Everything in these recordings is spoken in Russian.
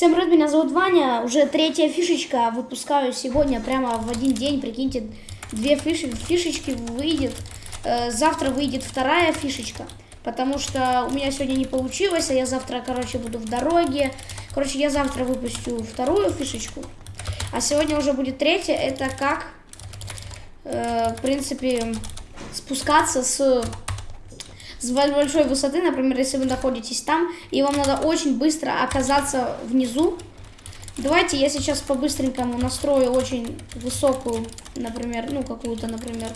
Всем привет, меня зовут Ваня. Уже третья фишечка выпускаю сегодня прямо в один день. Прикиньте, две фиши, фишечки выйдет. Э, завтра выйдет вторая фишечка. Потому что у меня сегодня не получилось, а я завтра, короче, буду в дороге. Короче, я завтра выпущу вторую фишечку. А сегодня уже будет третья. Это как, э, в принципе, спускаться с с большой высоты, например, если вы находитесь там, и вам надо очень быстро оказаться внизу. Давайте я сейчас по-быстренькому настрою очень высокую, например, ну, какую-то, например,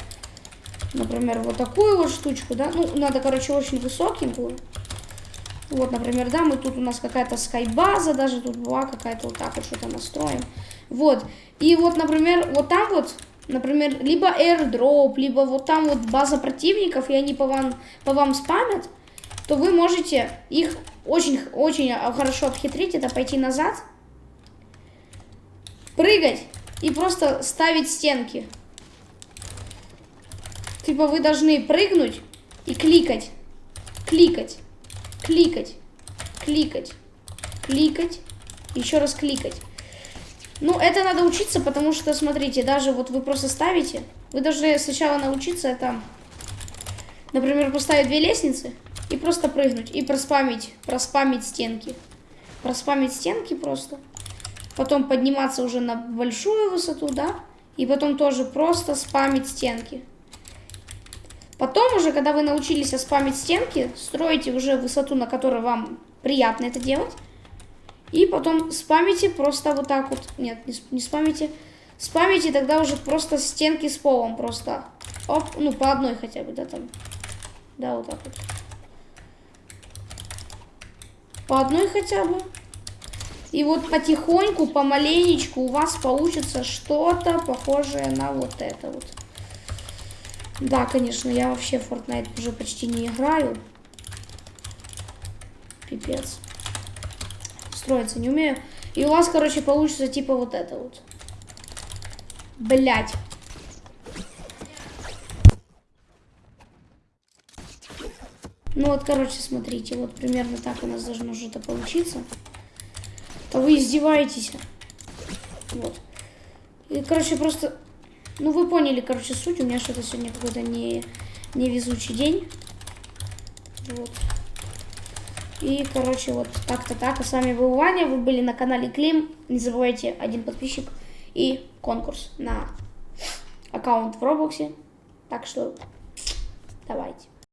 например, вот такую вот штучку, да. Ну, надо, короче, очень высокенькую. Вот, например, да, мы тут у нас какая-то скайбаза, даже тут была какая-то вот так вот что-то настроим. Вот. И вот, например, вот там вот например, либо airdrop, либо вот там вот база противников, и они по вам, по вам спамят, то вы можете их очень-очень хорошо обхитрить, это пойти назад, прыгать и просто ставить стенки. Типа вы должны прыгнуть и кликать, кликать, кликать, кликать, кликать, еще раз кликать. Ну, это надо учиться, потому что, смотрите, даже вот вы просто ставите, вы должны сначала научиться это, например, поставить две лестницы и просто прыгнуть, и проспамить, проспамить стенки. Проспамить стенки просто. Потом подниматься уже на большую высоту, да, и потом тоже просто спамить стенки. Потом уже, когда вы научились спамить стенки, строите уже высоту, на которой вам приятно это делать. И потом спамите просто вот так вот. Нет, не, не спамите. Спамите тогда уже просто стенки с полом просто. Оп, ну по одной хотя бы, да, там. Да, вот так вот. По одной хотя бы. И вот потихоньку, помаленечку у вас получится что-то похожее на вот это вот. Да, конечно, я вообще в Fortnite уже почти не играю. Пипец строиться не умею. И у вас, короче, получится типа вот это вот. Блять. Ну вот, короче, смотрите, вот примерно так у нас должно что-то получиться. То вы издеваетесь. Вот. И, короче, просто... Ну, вы поняли, короче, суть. У меня что-то сегодня какой-то не, невезучий день. Вот. И, короче, вот так-то так. А с вами был Ваня, вы были на канале Клим. Не забывайте, один подписчик и конкурс на аккаунт в Роблоксе. Так что давайте.